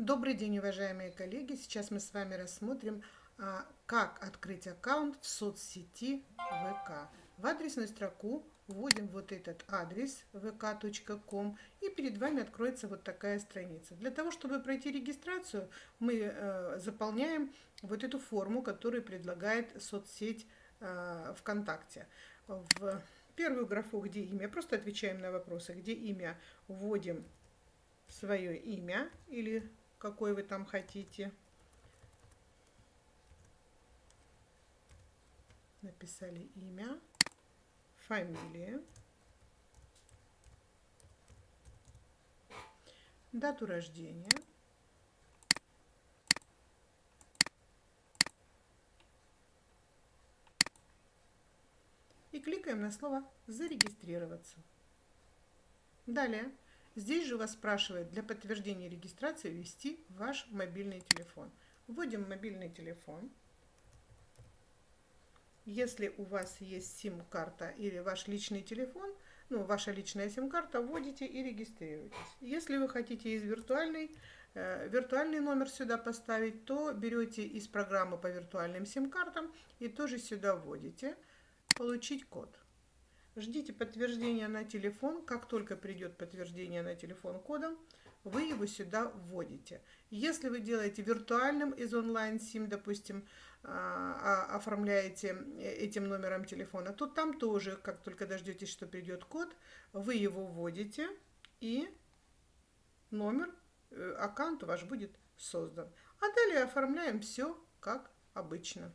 Добрый день, уважаемые коллеги! Сейчас мы с вами рассмотрим, а, как открыть аккаунт в соцсети ВК. В адресную строку вводим вот этот адрес vk.com и перед вами откроется вот такая страница. Для того, чтобы пройти регистрацию, мы э, заполняем вот эту форму, которую предлагает соцсеть э, ВКонтакте. В первую графу, где имя, просто отвечаем на вопросы, где имя, вводим свое имя или какой вы там хотите. Написали имя, фамилия, дату рождения, и кликаем на слово «Зарегистрироваться». Далее Здесь же вас спрашивает для подтверждения регистрации ввести ваш мобильный телефон. Вводим мобильный телефон. Если у вас есть сим-карта или ваш личный телефон, ну, ваша личная сим-карта, вводите и регистрируйтесь. Если вы хотите из виртуальной, э, виртуальный номер сюда поставить, то берете из программы по виртуальным сим-картам и тоже сюда вводите «Получить код». Ждите подтверждения на телефон. Как только придет подтверждение на телефон кодом, вы его сюда вводите. Если вы делаете виртуальным из онлайн-сим, допустим, а, а, оформляете этим номером телефона, то там тоже, как только дождетесь, что придет код, вы его вводите и номер, э, аккаунт ваш будет создан. А далее оформляем все как обычно.